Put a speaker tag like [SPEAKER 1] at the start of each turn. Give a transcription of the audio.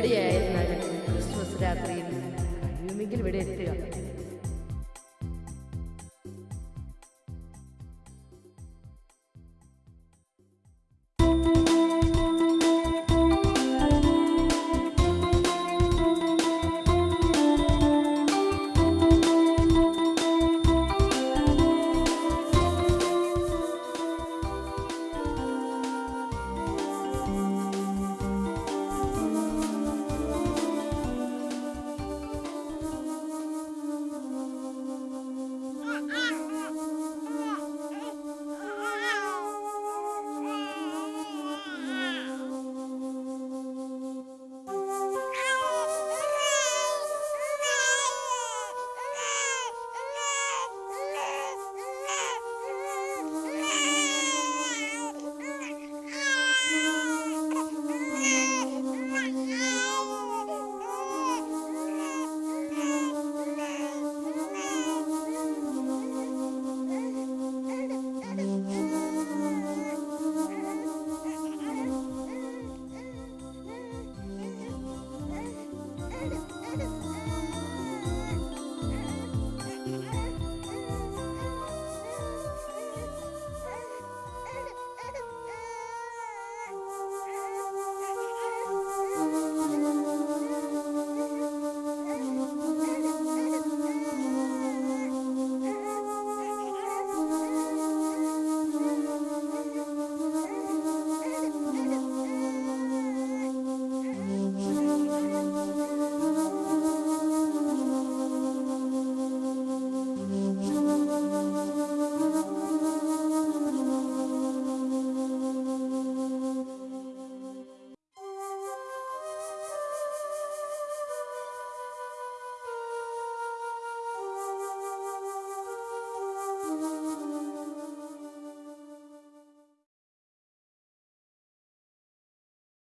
[SPEAKER 1] എവിടെയായിരുന്നാലും ക്രിസ്മസ് രാത്രിയിൽ? കഴിയുമെങ്കിൽ ഇവിടെ എത്തുക.